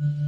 Mm-hmm.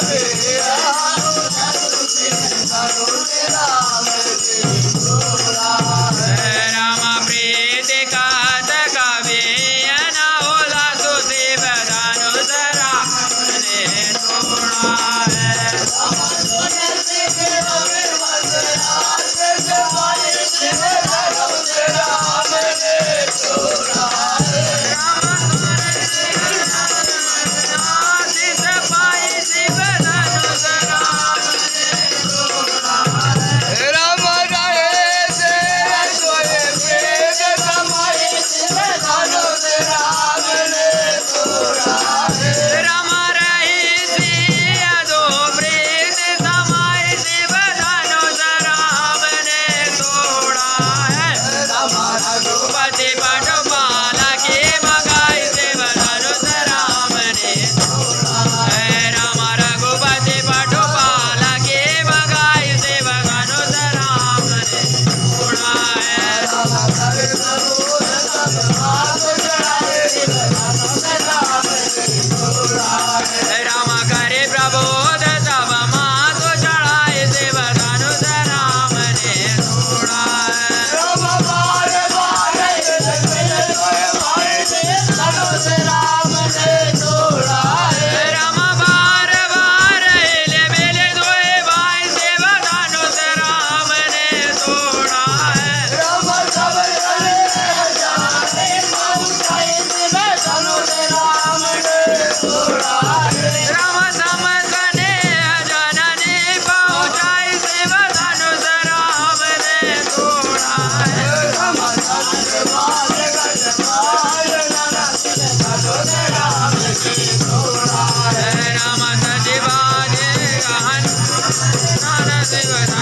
I don't Ram, Ram, Ram, आहे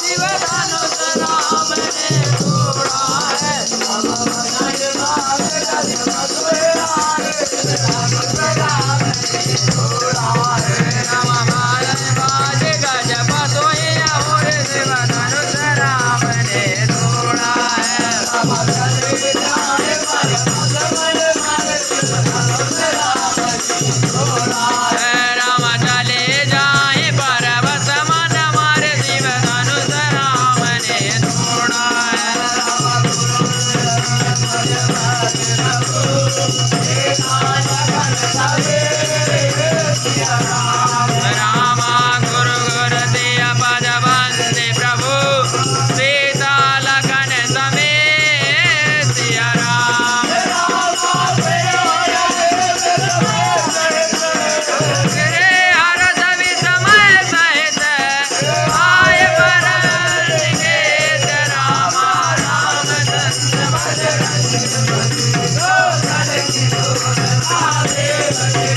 சிவதா आले